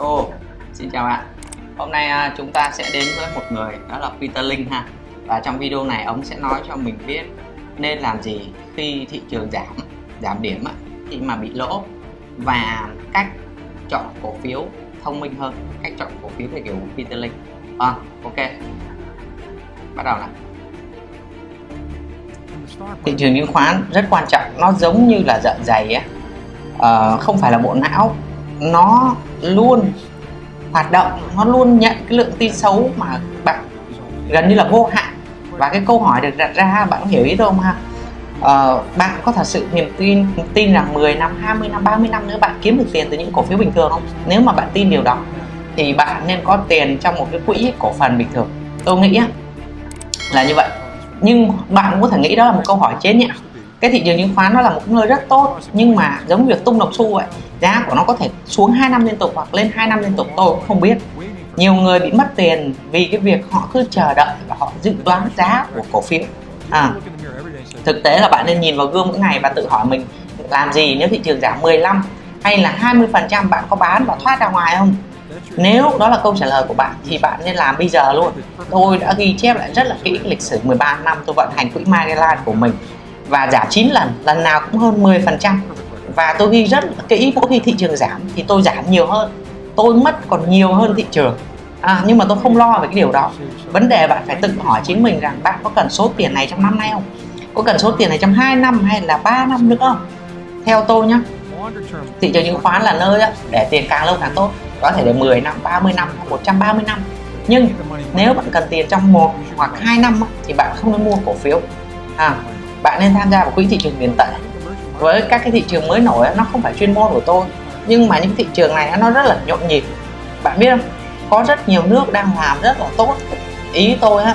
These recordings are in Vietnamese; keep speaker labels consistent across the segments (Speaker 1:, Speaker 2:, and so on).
Speaker 1: Oh, xin chào bạn. Hôm nay à, chúng ta sẽ đến với một người đó là Peter Linh ha. Và trong video này ông sẽ nói cho mình biết nên làm gì khi thị trường giảm giảm điểm khi mà bị lỗ và cách chọn cổ phiếu thông minh hơn cách chọn cổ phiếu theo kiểu Peter Linh. À, ok. Bắt đầu nào. Thị trường chứng khoán rất quan trọng. Nó giống như là dạ dày á. À, không phải là bộ não nó luôn hoạt động nó luôn nhận cái lượng tin xấu mà bạn gần như là vô hạn. Và cái câu hỏi được đặt ra bạn có hiểu ý không ha? Uh, bạn có thật sự niềm tin tin rằng 10 năm 20 năm 30 năm nữa bạn kiếm được tiền từ những cổ phiếu bình thường không? Nếu mà bạn tin điều đó thì bạn nên có tiền trong một cái quỹ cổ phần bình thường. Tôi nghĩ là như vậy. Nhưng bạn cũng có thể nghĩ đó là một câu hỏi chế nhẹ cái thị trường chứng khoán nó là một nơi rất tốt nhưng mà giống việc tung đồng xu vậy giá của nó có thể xuống 2 năm liên tục hoặc lên 2 năm liên tục tôi cũng không biết. Nhiều người bị mất tiền vì cái việc họ cứ chờ đợi và họ dự đoán giá của cổ phiếu. À, thực tế là bạn nên nhìn vào gương mỗi ngày và tự hỏi mình làm gì nếu thị trường giảm 15 hay là 20 phần trăm bạn có bán và thoát ra ngoài không? Nếu đó là câu trả lời của bạn thì bạn nên làm bây giờ luôn. Tôi đã ghi chép lại rất là kỹ lịch sử 13 năm tôi vận hành quỹ Magellan của mình và giảm 9 lần lần nào cũng hơn 10 phần trăm. Và tôi ghi rất kỹ mỗi khi thị trường giảm thì tôi giảm nhiều hơn. Tôi mất còn nhiều hơn thị trường. À, nhưng mà tôi không lo về cái điều đó. Vấn đề bạn phải tự hỏi chính mình rằng bạn có cần số tiền này trong năm nay không? Có cần số tiền này trong 2 năm hay là 3 năm nữa không? Theo tôi nhé thị trường chứng khoán là nơi để tiền càng lâu càng tốt. Có thể để 10 năm 30 năm 130 năm. Nhưng nếu bạn cần tiền trong một hoặc hai năm thì bạn không nên mua cổ phiếu. À, bạn nên tham gia vào quỹ thị trường tiền tệ. Với các cái thị trường mới nổi nó không phải chuyên môn của tôi, nhưng mà những thị trường này nó rất là nhộn nhịp. Bạn biết không? Có rất nhiều nước đang làm rất là tốt. Ý tôi á,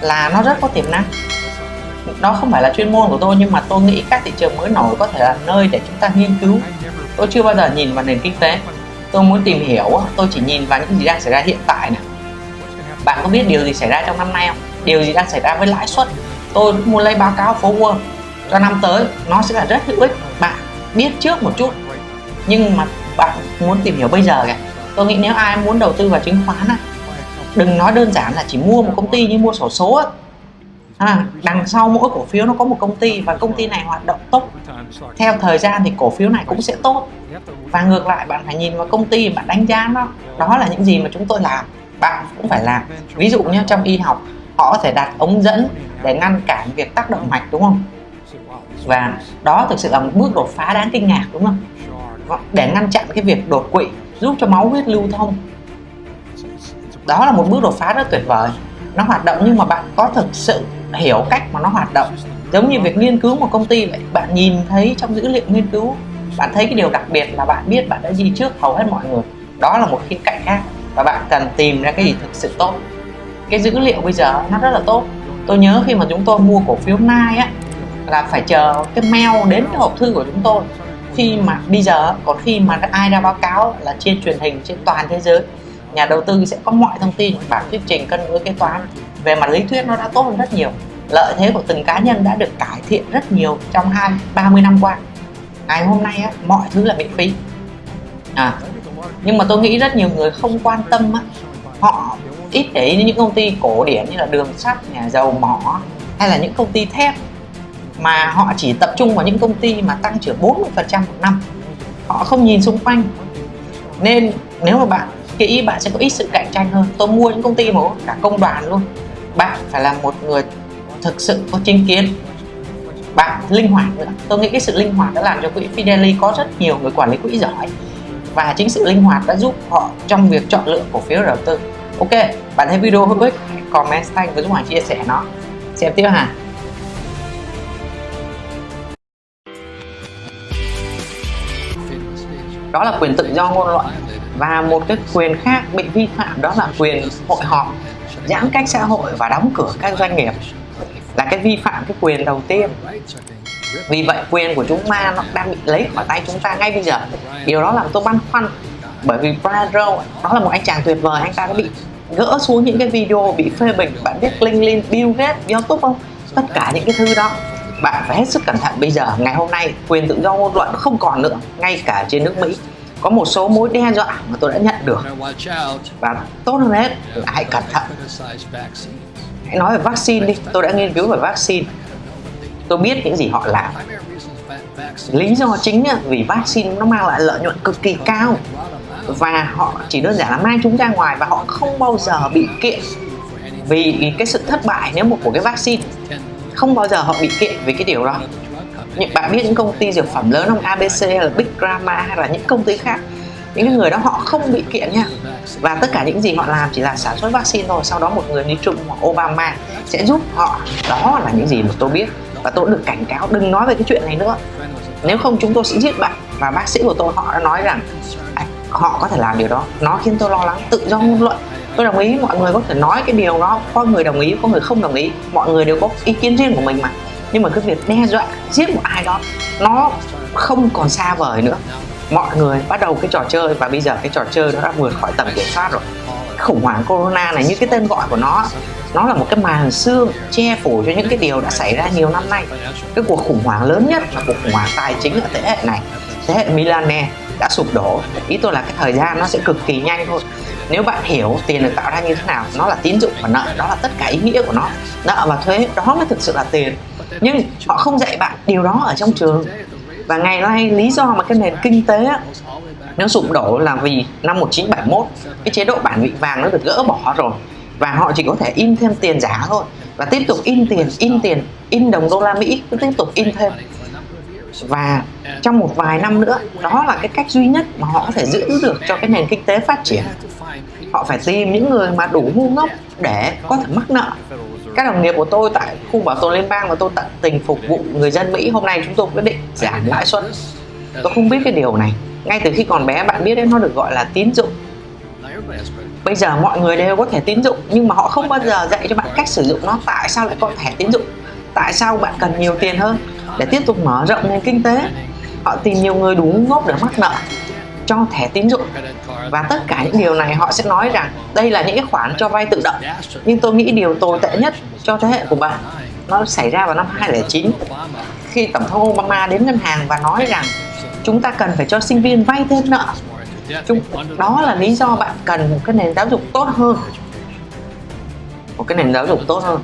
Speaker 1: là nó rất có tiềm năng. Đó không phải là chuyên môn của tôi, nhưng mà tôi nghĩ các thị trường mới nổi có thể là nơi để chúng ta nghiên cứu. Tôi chưa bao giờ nhìn vào nền kinh tế. Tôi muốn tìm hiểu tôi chỉ nhìn vào những gì đang xảy ra hiện tại này bạn có biết điều gì xảy ra trong năm nay không? Điều gì đang xảy ra với lãi suất? Tôi muốn lấy báo cáo phố World cho năm tới. Nó sẽ là rất hữu ích. Bạn biết trước một chút. Nhưng mà bạn muốn tìm hiểu bây giờ kìa. Tôi nghĩ nếu ai muốn đầu tư vào chứng khoán á đừng nói đơn giản là chỉ mua một công ty như mua sổ số à, đằng sau mỗi cổ phiếu nó có một công ty và công ty này hoạt động tốt. Theo thời gian thì cổ phiếu này cũng sẽ tốt. Và ngược lại bạn phải nhìn vào công ty bạn đánh giá nó. Đó là những gì mà chúng tôi làm. Bạn cũng phải làm. Ví dụ như trong y học họ có thể đặt ống dẫn để ngăn cản việc tác động mạch đúng không? Và đó thực sự là một bước đột phá đáng kinh ngạc, đúng không? Vâng, để ngăn chặn cái việc đột quỵ, giúp cho máu huyết lưu thông. Đó là một bước đột phá rất tuyệt vời. Nó hoạt động nhưng mà bạn có thực sự hiểu cách mà nó hoạt động? Giống như việc nghiên cứu một công ty vậy, bạn nhìn thấy trong dữ liệu nghiên cứu, bạn thấy cái điều đặc biệt là bạn biết bạn đã gì trước hầu hết mọi người. Đó là một khía cạnh khác và bạn cần tìm ra cái gì thực sự tốt. Cái dữ liệu bây giờ nó rất là tốt tôi nhớ khi mà chúng tôi mua cổ phiếu nai á là phải chờ cái mail đến cái hộp thư của chúng tôi. Khi mà bây giờ còn khi mà ai ra báo cáo là trên truyền hình trên toàn thế giới nhà đầu tư sẽ có mọi thông tin bản thuyết trình cân đối kế toán. Về mặt lý thuyết nó đã tốt hơn rất nhiều. Lợi thế của từng cá nhân đã được cải thiện rất nhiều trong hai ba mươi năm qua. Ngày hôm nay á, mọi thứ là miễn phí. À nhưng mà tôi nghĩ rất nhiều người không quan tâm á, họ ít để ý đến những công ty cổ điển như là đường sắt, nhà dầu mỏ, hay là những công ty thép, mà họ chỉ tập trung vào những công ty mà tăng trưởng 40% một năm. Họ không nhìn xung quanh. Nên nếu mà bạn kỹ bạn sẽ có ít sự cạnh tranh hơn. Tôi mua những công ty mà cả công đoàn luôn. Bạn phải là một người thực sự có chính kiến. Bạn linh hoạt nữa. Tôi nghĩ cái sự linh hoạt đã làm cho quỹ Fidelity có rất nhiều người quản lý quỹ giỏi. Và chính sự linh hoạt đã giúp họ trong việc chọn lựa cổ phiếu đầu tư ok, bạn thấy video hữu ích, hãy comment xanh với Dũng Hoàng chia sẻ nó. Xem tiếp hà đó là quyền tự do ngôn luận và một cái quyền khác bị vi phạm đó là quyền hội họp, giãn cách xã hội và đóng cửa các doanh nghiệp. Là cái vi phạm cái quyền đầu tiên. Vì vậy quyền của chúng ta nó đang bị lấy khỏi tay chúng ta ngay bây giờ. Điều đó làm tôi băn khoăn bởi vì Brian Rowe đó là một anh chàng tuyệt vời. Anh ta đã bị gỡ xuống những cái video bị phê bình. Bạn biết LinkedIn, Bill Gates, YouTube không? Tất cả những cái thứ đó. Bạn phải hết sức cẩn thận. Bây giờ ngày hôm nay quyền tự do ngôn luận không còn nữa. Ngay cả trên nước Mỹ. Có một số mối đe dọa mà tôi đã nhận được. Và tốt hơn hết là hãy cẩn thận. Hãy nói về vaccine đi. Tôi đã nghiên cứu về vaccine. Tôi biết những gì họ làm. Lý do chính vì vaccine nó mang lại lợi nhuận cực kỳ cao và họ chỉ đơn giản là mang chúng ra ngoài và họ không bao giờ bị kiện vì cái sự thất bại nếu một của cái vaccine. Không bao giờ họ bị kiện vì cái điều đó. Những, bạn biết những công ty dược phẩm lớn không? ABC hay là Big Pharma hay là những công ty khác. Những cái người đó họ không bị kiện nha. Và tất cả những gì họ làm chỉ là sản xuất vaccine thôi. Sau đó một người như Trump hoặc Obama sẽ giúp họ. Đó là những gì mà tôi biết. Và tôi được cảnh cáo đừng nói về cái chuyện này nữa. Nếu không chúng tôi sẽ giết bạn. Và bác sĩ của tôi họ đã nói rằng họ có thể làm điều đó. Nó khiến tôi lo lắng, tự do ngôn luận. Tôi đồng ý, mọi người có thể nói cái điều đó. Có người đồng ý, có người không đồng ý. Mọi người đều có ý kiến riêng của mình mà. Nhưng mà cái việc đe dọa giết một ai đó, nó không còn xa vời nữa. Mọi người bắt đầu cái trò chơi và bây giờ cái trò chơi nó đã vượt khỏi tầm kiểm soát rồi. Khủng hoảng corona này, như cái tên gọi của nó nó là một cái màn xương che phủ cho những cái điều đã xảy ra nhiều năm nay. Cái cuộc khủng hoảng lớn nhất là cuộc khủng hoảng tài chính ở thế hệ này, thế hệ Milane đã sụp đổ. Ý tôi là cái thời gian nó sẽ cực kỳ nhanh thôi. Nếu bạn hiểu tiền được tạo ra như thế nào, nó là tín dụng và nợ, đó là tất cả ý nghĩa của nó. Nợ và thuế, đó mới thực sự là tiền. Nhưng họ không dạy bạn điều đó ở trong trường. Và ngày nay, lý do mà cái nền kinh tế nó sụp đổ là vì năm 1971 cái chế độ bản vị vàng nó được gỡ bỏ rồi. Và họ chỉ có thể in thêm tiền giả thôi. Và tiếp tục in tiền in tiền, in đồng đô la Mỹ, cứ tiếp tục in thêm và trong một vài năm nữa, đó là cái cách duy nhất mà họ có thể giữ được cho cái nền kinh tế phát triển. Họ phải tìm những người mà đủ ngu ngốc để có thể mắc nợ. Các đồng nghiệp của tôi tại khu bảo tồn liên bang và tôi tận tình phục vụ người dân Mỹ. Hôm nay chúng tôi quyết định giảm lãi suất. Tôi không biết cái điều này. Ngay từ khi còn bé, bạn biết đấy, nó được gọi là tín dụng. Bây giờ mọi người đều có thể tín dụng, nhưng mà họ không bao giờ dạy cho bạn cách sử dụng nó. Tại sao lại có thẻ tín dụng? Tại sao bạn cần nhiều tiền hơn? Để tiếp tục mở rộng nền kinh tế. Họ tìm nhiều người đủ ngốc để mắc nợ cho thẻ tín dụng. Và tất cả những điều này họ sẽ nói rằng đây là những cái khoản cho vay tự động. Nhưng tôi nghĩ điều tồi tệ nhất cho thế hệ của bạn, nó xảy ra vào năm 2009 khi tổng thống Obama đến ngân hàng và nói rằng chúng ta cần phải cho sinh viên vay thêm nợ. Chúng, đó là lý do bạn cần một cái nền giáo dục tốt hơn. Một cái nền giáo dục tốt hơn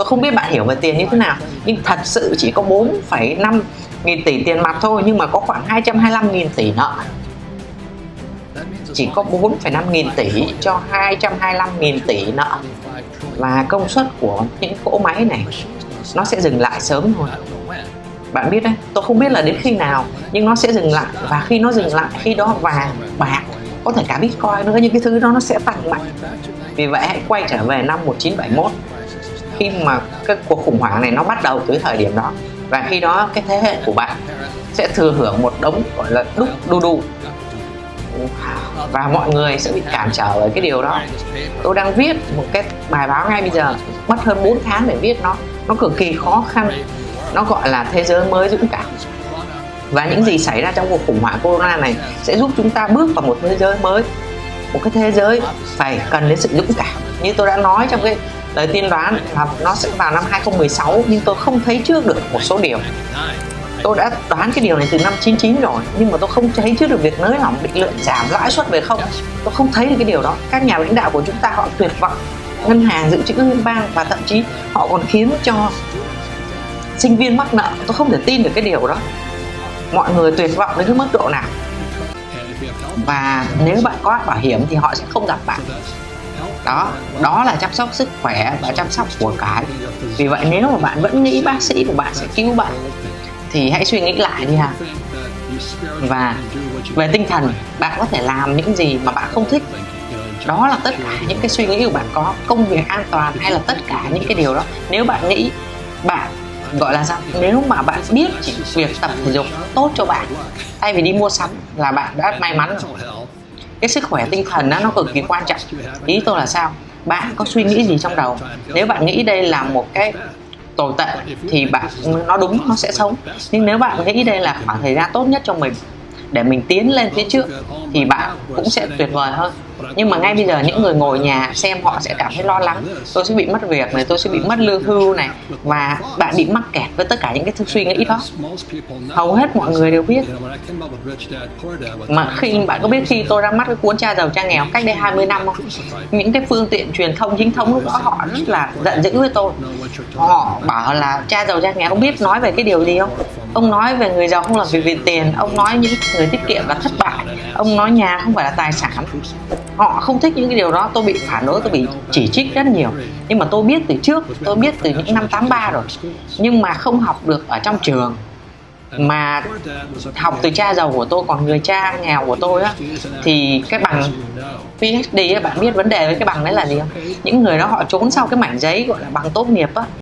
Speaker 1: tôi không biết bạn hiểu về tiền như thế nào nhưng thật sự chỉ có 4,5 nghìn tỷ tiền mặt thôi nhưng mà có khoảng 225 nghìn tỷ nợ. Chỉ có 4,5 nghìn tỷ cho 225 nghìn tỷ nợ. Và công suất của những cỗ máy này nó sẽ dừng lại sớm thôi. Bạn biết đấy tôi không biết là đến khi nào nhưng nó sẽ dừng lại. Và khi nó dừng lại khi đó vàng bạc có thể cả bitcoin nữa những cái thứ đó nó sẽ tăng mạnh. Vì vậy hãy quay trở về năm 1971 khi mà cái cuộc khủng hoảng này nó bắt đầu từ thời điểm đó. Và khi đó cái thế hệ của bạn sẽ thừa hưởng một đống, gọi là, đúc đu đu. Và mọi người sẽ bị cản trở bởi cái điều đó. Tôi đang viết một cái bài báo ngay bây giờ, mất hơn 4 tháng để viết nó. Nó cực kỳ khó khăn. Nó gọi là thế giới mới dũng cảm. Và những gì xảy ra trong cuộc khủng hoảng corona này sẽ giúp chúng ta bước vào một thế giới mới. Một cái thế giới phải cần đến sự dũng cảm. Như tôi đã nói trong cái lời tiên đoán là nó sẽ vào năm 2016 nhưng tôi không thấy trước được một số điều. Tôi đã đoán cái điều này từ năm 99 rồi, nhưng mà tôi không thấy trước được việc nới lỏng, định lượng giảm lãi suất về không. Tôi không thấy được cái điều đó. Các nhà lãnh đạo của chúng ta họ tuyệt vọng. Ngân hàng, dự trữ liên bang và thậm chí họ còn khiến cho sinh viên mắc nợ. Tôi không thể tin được cái điều đó. Mọi người tuyệt vọng đến cái mức độ nào. Và nếu bạn có bảo hiểm thì họ sẽ không gặp bạn đó đó là chăm sóc sức khỏe và chăm sóc của cái vì vậy nếu mà bạn vẫn nghĩ bác sĩ của bạn sẽ cứu bạn, thì hãy suy nghĩ lại đi ha. Và về tinh thần, bạn có thể làm những gì mà bạn không thích. Đó là tất cả những cái suy nghĩ của bạn có, công việc an toàn hay là tất cả những cái điều đó. Nếu bạn nghĩ, bạn, gọi là sao? Nếu mà bạn biết chỉ việc tập thể dục tốt cho bạn, thay vì đi mua sắm là bạn đã may mắn rồi cái sức khỏe tinh thần đó, nó cực kỳ quan trọng. Ý tôi là sao? Bạn có suy nghĩ gì trong đầu? Nếu bạn nghĩ đây là một cái tồi tệ thì bạn nó đúng nó sẽ sống. Nhưng nếu bạn nghĩ đây là khoảng thời gian tốt nhất cho mình để mình tiến lên phía trước thì bạn cũng sẽ tuyệt vời hơn nhưng mà ngay bây giờ những người ngồi nhà xem họ sẽ cảm thấy lo lắng. Tôi sẽ bị mất việc này, tôi sẽ bị mất lương hưu này, và bạn bị mắc kẹt với tất cả những cái suy nghĩ đó. Hầu hết mọi người đều biết. Mà khi bạn có biết khi tôi ra mắt cái cuốn cha giàu cha nghèo cách đây 20 năm không? Những cái phương tiện truyền thông chính thống lúc đó họ rất là giận dữ với tôi. Họ bảo là cha giàu cha nghèo không biết nói về cái điều gì không? Ông nói về người giàu không làm việc vì tiền, ông nói những người tiết kiệm là thất bại, ông nói nhà không phải là tài sản họ không thích những cái điều đó tôi bị phản đối tôi bị chỉ trích rất nhiều. Nhưng mà tôi biết từ trước tôi biết từ những năm 83 rồi. Nhưng mà không học được ở trong trường. Mà học từ cha giàu của tôi còn người cha nghèo của tôi á thì cái bằng PhD á, bạn biết vấn đề với cái bằng đấy là gì không? Những người đó họ trốn sau cái mảnh giấy gọi là bằng tốt nghiệp á.